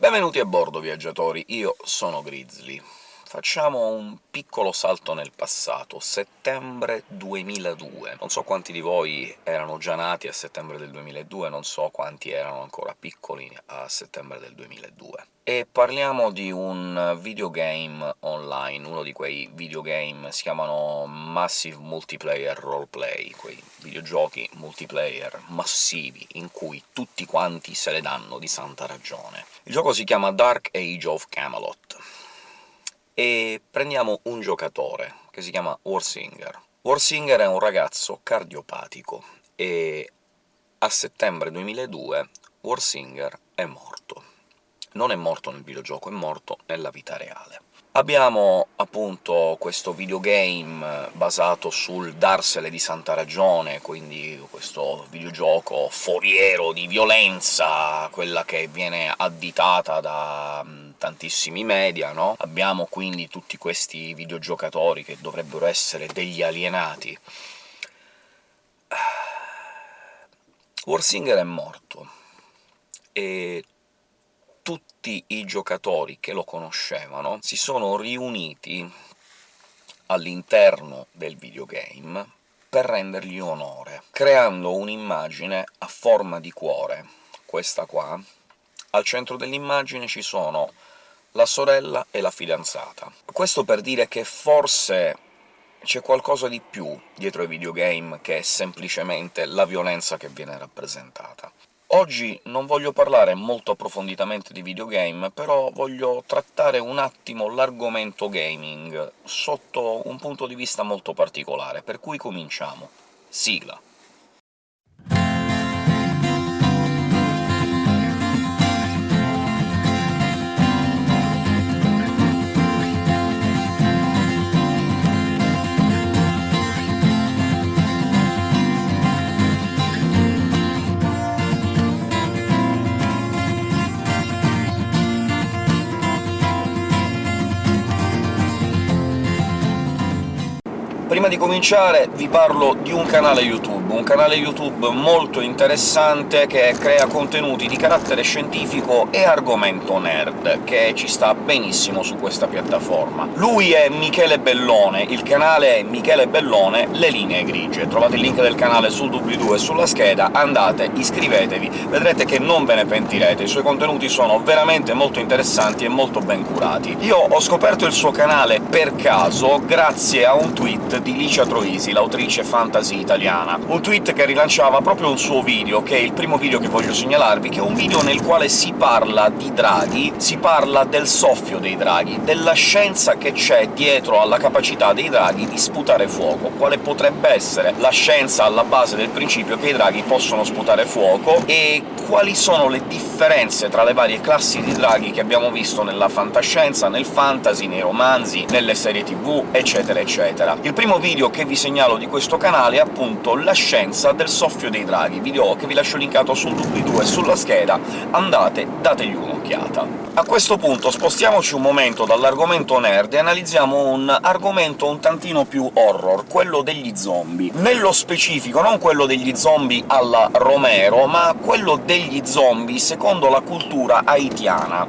Benvenuti a bordo, viaggiatori, io sono Grizzly. Facciamo un piccolo salto nel passato, settembre 2002. Non so quanti di voi erano già nati a settembre del 2002, non so quanti erano ancora piccoli a settembre del 2002. E parliamo di un videogame online, uno di quei videogame si chiamano Massive Multiplayer Roleplay, quei videogiochi multiplayer massivi in cui tutti quanti se le danno di santa ragione. Il gioco si chiama Dark Age of Camelot e prendiamo un giocatore, che si chiama Warsinger. Warsinger è un ragazzo cardiopatico, e a settembre 2002 Warsinger è morto. Non è morto nel videogioco, è morto nella vita reale. Abbiamo appunto questo videogame basato sul darsele di santa ragione, quindi questo videogioco foriero di violenza, quella che viene additata da tantissimi media, no? Abbiamo quindi tutti questi videogiocatori che dovrebbero essere degli alienati. Warsinger è morto, e tutti i giocatori che lo conoscevano si sono riuniti all'interno del videogame per rendergli onore, creando un'immagine a forma di cuore, questa qua. Al centro dell'immagine ci sono la sorella e la fidanzata. Questo per dire che forse c'è qualcosa di più dietro ai videogame che semplicemente la violenza che viene rappresentata. Oggi non voglio parlare molto approfonditamente di videogame, però voglio trattare un attimo l'argomento gaming sotto un punto di vista molto particolare, per cui cominciamo. Sigla. Prima di cominciare vi parlo di un canale YouTube, un canale YouTube molto interessante che crea contenuti di carattere scientifico e argomento nerd, che ci sta benissimo su questa piattaforma. Lui è Michele Bellone, il canale è Michele Bellone Le Linee Grigie. Trovate il link del canale sul doobly-doo e sulla scheda, andate, iscrivetevi, vedrete che non ve ne pentirete, i suoi contenuti sono veramente molto interessanti e molto ben curati. Io ho scoperto il suo canale per caso grazie a un tweet di Licia Troisi, l'autrice fantasy italiana. Un tweet che rilanciava proprio un suo video, che è il primo video che voglio segnalarvi, che è un video nel quale si parla di draghi, si parla del soffio dei draghi, della scienza che c'è dietro alla capacità dei draghi di sputare fuoco, quale potrebbe essere la scienza alla base del principio che i draghi possono sputare fuoco, e quali sono le differenze tra le varie classi di draghi che abbiamo visto nella fantascienza, nel fantasy, nei romanzi, nelle serie tv, eccetera eccetera. Il primo video che vi segnalo di questo canale è appunto la scienza del soffio dei draghi, video che vi lascio linkato sul doobly-doo e sulla scheda, andate, dategli un'occhiata. A questo punto spostiamoci un momento dall'argomento nerd e analizziamo un argomento un tantino più horror, quello degli zombie. Nello specifico non quello degli zombie alla Romero, ma quello degli zombie secondo la cultura haitiana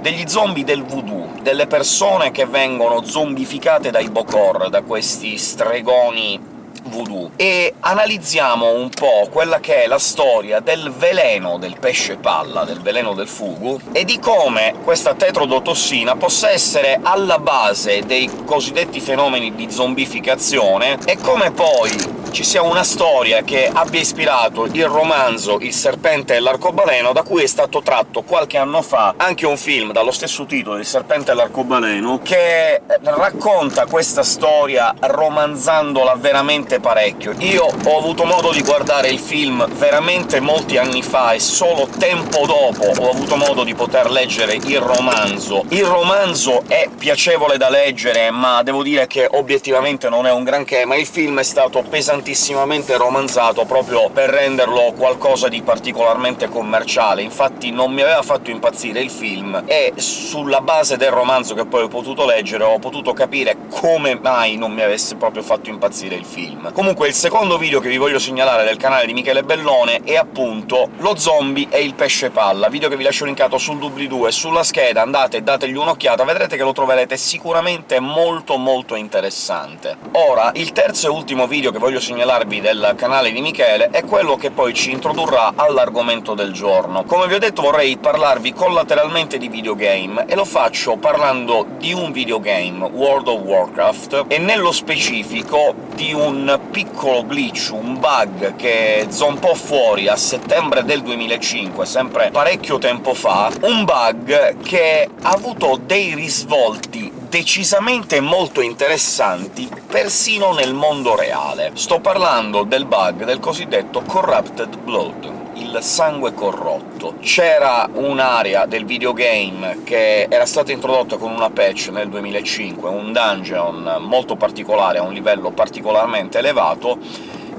degli zombie del voodoo, delle persone che vengono zombificate dai Bokor, da questi stregoni voodoo, e analizziamo un po' quella che è la storia del veleno del pesce palla, del veleno del fugu, e di come questa tetrodotossina possa essere alla base dei cosiddetti fenomeni di zombificazione, e come poi ci sia una storia che abbia ispirato il romanzo Il serpente e l'arcobaleno, da cui è stato tratto qualche anno fa anche un film dallo stesso titolo, Il serpente e l'arcobaleno, che racconta questa storia romanzandola veramente parecchio. Io ho avuto modo di guardare il film veramente molti anni fa, e solo tempo dopo ho avuto modo di poter leggere il romanzo. Il romanzo è piacevole da leggere, ma devo dire che obiettivamente non è un granché, ma il film è stato pesantissimo tantissimamente romanzato proprio per renderlo qualcosa di particolarmente commerciale, infatti non mi aveva fatto impazzire il film, e sulla base del romanzo che poi ho potuto leggere ho potuto capire come mai non mi avesse proprio fatto impazzire il film. Comunque il secondo video che vi voglio segnalare del canale di Michele Bellone è appunto Lo zombie e il pesce palla, video che vi lascio linkato sul doobly-doo e sulla scheda, andate e dategli un'occhiata, vedrete che lo troverete sicuramente molto molto interessante. Ora, il terzo e ultimo video che voglio segnalarvi del canale di Michele è quello che poi ci introdurrà all'argomento del giorno. Come vi ho detto vorrei parlarvi collateralmente di videogame, e lo faccio parlando di un videogame, World of Warcraft, e nello specifico di un piccolo glitch, un bug che zompò fuori a settembre del 2005, sempre parecchio tempo fa, un bug che ha avuto dei risvolti decisamente molto interessanti persino nel mondo reale. Sto parlando del bug del cosiddetto Corrupted Blood il sangue corrotto. C'era un'area del videogame che era stata introdotta con una patch nel 2005, un dungeon molto particolare, a un livello particolarmente elevato,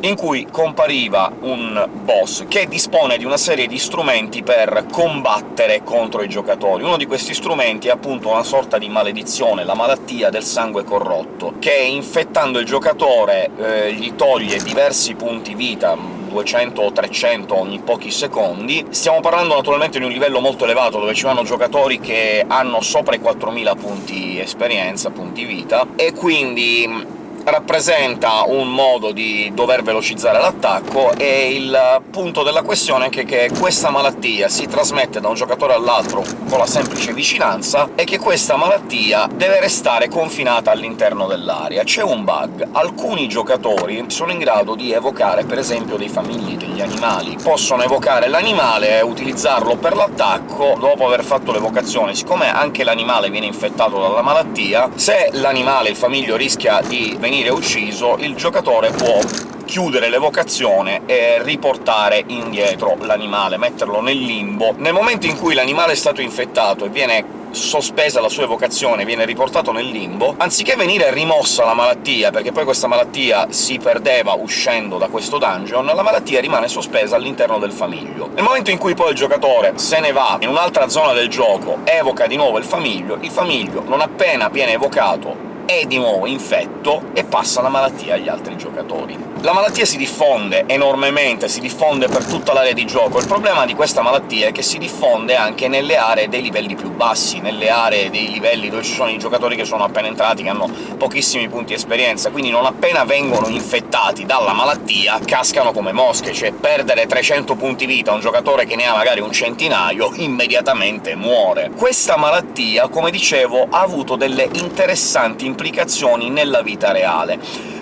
in cui compariva un boss che dispone di una serie di strumenti per combattere contro i giocatori. Uno di questi strumenti è appunto una sorta di maledizione, la malattia del sangue corrotto, che infettando il giocatore eh, gli toglie diversi punti vita, 200 o 300 ogni pochi secondi. Stiamo parlando naturalmente di un livello molto elevato, dove ci vanno giocatori che hanno sopra i 4000 punti esperienza, punti vita, e quindi rappresenta un modo di dover velocizzare l'attacco, e il punto della questione è che, che questa malattia si trasmette da un giocatore all'altro con la semplice vicinanza, e che questa malattia deve restare confinata all'interno dell'area. C'è un bug. Alcuni giocatori sono in grado di evocare, per esempio, dei famigli, degli animali. Possono evocare l'animale utilizzarlo per l'attacco dopo aver fatto l'evocazione. Siccome anche l'animale viene infettato dalla malattia, se l'animale, il famiglio, rischia di venire venire ucciso, il giocatore può chiudere l'evocazione e riportare indietro l'animale, metterlo nel limbo. Nel momento in cui l'animale è stato infettato e viene sospesa la sua evocazione, viene riportato nel limbo, anziché venire rimossa la malattia, perché poi questa malattia si perdeva uscendo da questo dungeon, la malattia rimane sospesa all'interno del famiglio. Nel momento in cui poi il giocatore se ne va in un'altra zona del gioco, evoca di nuovo il famiglio, il famiglio, non appena viene evocato, è di nuovo infetto e passa la malattia agli altri giocatori. La malattia si diffonde enormemente, si diffonde per tutta l'area di gioco. Il problema di questa malattia è che si diffonde anche nelle aree dei livelli più bassi, nelle aree dei livelli dove ci sono i giocatori che sono appena entrati, che hanno pochissimi punti esperienza, quindi non appena vengono infettati dalla malattia cascano come mosche, cioè perdere 300 punti vita a un giocatore che ne ha magari un centinaio immediatamente muore. Questa malattia, come dicevo, ha avuto delle interessanti implicazioni nella vita reale.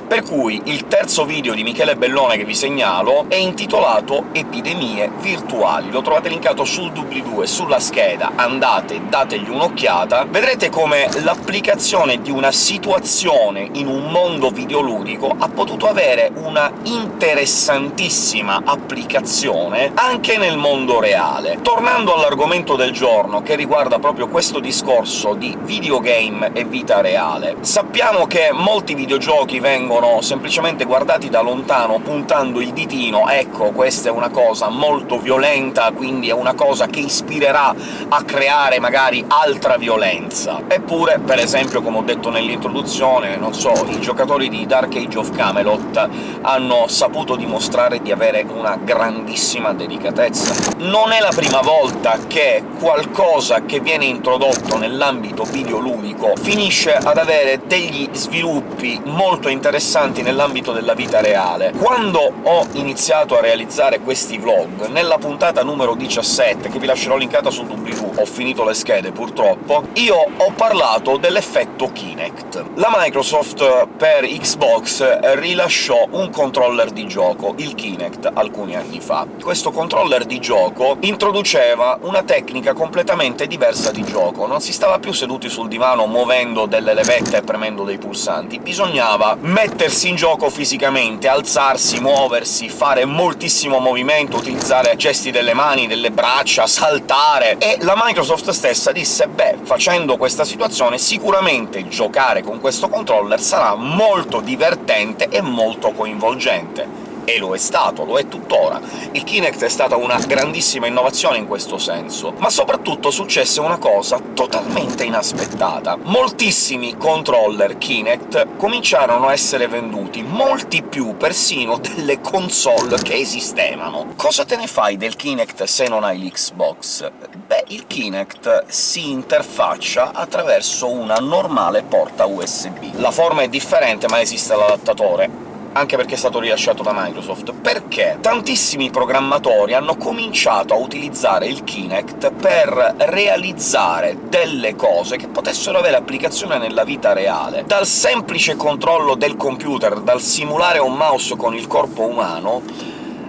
Per cui il terzo video di Michele Bellone che vi segnalo è intitolato Epidemie virtuali. Lo trovate linkato sul doobly-doo e sulla scheda, andate, dategli un'occhiata, vedrete come l'applicazione di una situazione in un mondo videoludico ha potuto avere una interessantissima applicazione anche nel mondo reale. Tornando all'argomento del giorno, che riguarda proprio questo discorso di videogame e vita reale, sappiamo che molti videogiochi vengono vengono semplicemente guardati da lontano, puntando il ditino «ecco, questa è una cosa molto violenta, quindi è una cosa che ispirerà a creare magari altra violenza». Eppure, per esempio, come ho detto nell'introduzione, non so, i giocatori di Dark Age of Camelot hanno saputo dimostrare di avere una grandissima delicatezza. Non è la prima volta che qualcosa che viene introdotto nell'ambito videoludico finisce ad avere degli sviluppi molto interessanti interessanti nell'ambito della vita reale. Quando ho iniziato a realizzare questi vlog, nella puntata numero 17, che vi lascerò linkata sul doobly-doo, ho finito le schede purtroppo, io ho parlato dell'effetto Kinect. La Microsoft per Xbox rilasciò un controller di gioco, il Kinect, alcuni anni fa. Questo controller di gioco introduceva una tecnica completamente diversa di gioco, non si stava più seduti sul divano muovendo delle levette e premendo dei pulsanti, bisognava mettere mettersi in gioco fisicamente, alzarsi, muoversi, fare moltissimo movimento, utilizzare gesti delle mani, delle braccia, saltare... e la Microsoft stessa disse «Beh, facendo questa situazione sicuramente giocare con questo controller sarà molto divertente e molto coinvolgente» e lo è stato, lo è tuttora. Il Kinect è stata una grandissima innovazione in questo senso, ma soprattutto successe una cosa totalmente inaspettata. Moltissimi controller Kinect cominciarono a essere venduti, molti più persino delle console che esistevano. Cosa te ne fai del Kinect se non hai l'Xbox? Beh, il Kinect si interfaccia attraverso una normale porta USB. La forma è differente, ma esiste l'adattatore, anche perché è stato rilasciato da Microsoft, perché tantissimi programmatori hanno cominciato a utilizzare il Kinect per realizzare delle cose che potessero avere applicazione nella vita reale. Dal semplice controllo del computer, dal simulare un mouse con il corpo umano,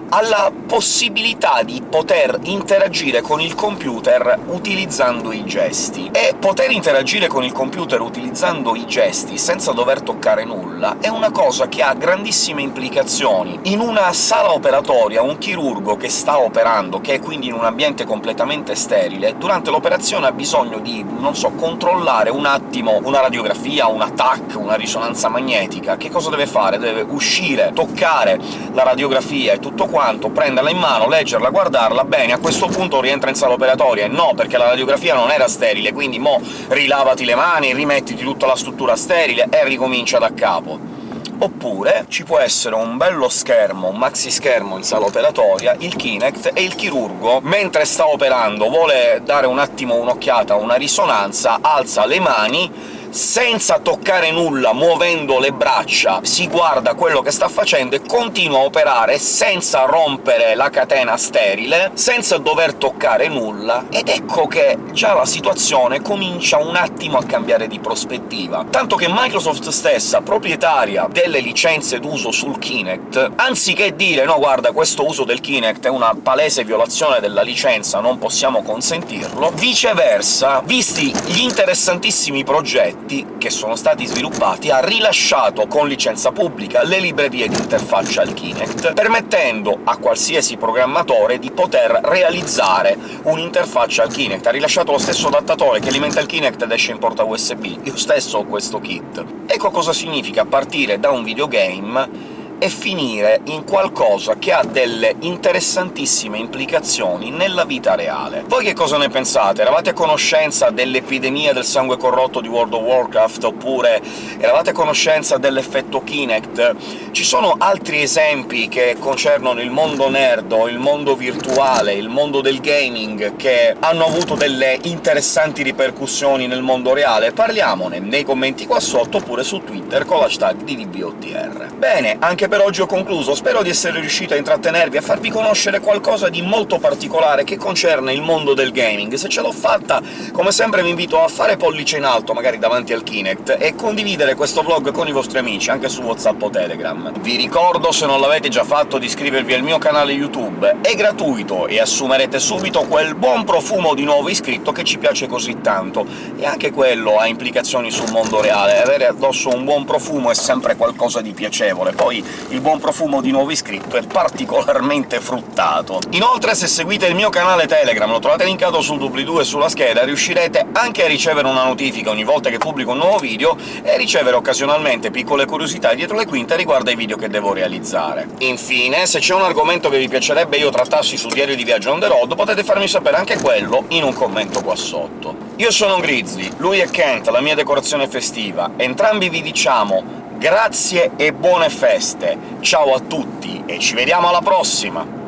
alla possibilità di poter interagire con il computer utilizzando i gesti. E poter interagire con il computer utilizzando i gesti senza dover toccare nulla è una cosa che ha grandissime implicazioni. In una sala operatoria un chirurgo che sta operando, che è quindi in un ambiente completamente sterile, durante l'operazione ha bisogno di, non so, controllare un attimo una radiografia, una TAC, una risonanza magnetica. Che cosa deve fare? Deve uscire, toccare la radiografia e tutto quanto quanto prenderla in mano, leggerla, guardarla, bene, a questo punto rientra in sala operatoria, e no, perché la radiografia non era sterile, quindi mo rilavati le mani, rimettiti tutta la struttura sterile e ricomincia da capo. Oppure ci può essere un bello schermo, un maxi schermo in sala operatoria, il Kinect, e il chirurgo, mentre sta operando, vuole dare un attimo un'occhiata, una risonanza, alza le mani, senza toccare nulla, muovendo le braccia, si guarda quello che sta facendo e continua a operare senza rompere la catena sterile, senza dover toccare nulla, ed ecco che già la situazione comincia un attimo a cambiare di prospettiva. Tanto che Microsoft stessa, proprietaria delle licenze d'uso sul Kinect, anziché dire «no, guarda, questo uso del Kinect è una palese violazione della licenza, non possiamo consentirlo», viceversa, visti gli interessantissimi progetti progetti che sono stati sviluppati ha rilasciato con licenza pubblica le librerie di interfaccia al Kinect, permettendo a qualsiasi programmatore di poter realizzare un'interfaccia al Kinect. Ha rilasciato lo stesso adattatore che alimenta il Kinect ed esce in porta USB. Io stesso ho questo kit. Ecco cosa significa partire da un videogame e finire in qualcosa che ha delle interessantissime implicazioni nella vita reale. Voi che cosa ne pensate? Eravate a conoscenza dell'epidemia del sangue corrotto di World of Warcraft, oppure eravate a conoscenza dell'effetto Kinect? Ci sono altri esempi che concernono il mondo nerd, il mondo virtuale, il mondo del gaming, che hanno avuto delle interessanti ripercussioni nel mondo reale? Parliamone nei commenti qua sotto, oppure su Twitter con l'hashtag DDBOTR. Bene, anche per oggi ho concluso, spero di essere riuscito a intrattenervi, a farvi conoscere qualcosa di molto particolare che concerne il mondo del gaming. Se ce l'ho fatta, come sempre vi invito a fare pollice in alto, magari davanti al Kinect, e condividere questo vlog con i vostri amici, anche su WhatsApp o Telegram. Vi ricordo, se non l'avete già fatto, di iscrivervi al mio canale YouTube, è gratuito e assumerete subito quel buon profumo di nuovo iscritto che ci piace così tanto, e anche quello ha implicazioni sul mondo reale. Avere addosso un buon profumo è sempre qualcosa di piacevole, poi il buon profumo di nuovo iscritto è particolarmente fruttato. Inoltre, se seguite il mio canale Telegram, lo trovate linkato sul doobly-doo e sulla scheda, riuscirete anche a ricevere una notifica ogni volta che pubblico un nuovo video e ricevere occasionalmente piccole curiosità dietro le quinte riguardo ai video che devo realizzare. Infine, se c'è un argomento che vi piacerebbe io trattassi su Diario di Viaggio on the road, potete farmi sapere anche quello in un commento qua sotto. Io sono Grizzly, lui è Kent, la mia decorazione festiva. Entrambi vi diciamo grazie e buone feste! Ciao a tutti e ci vediamo alla prossima!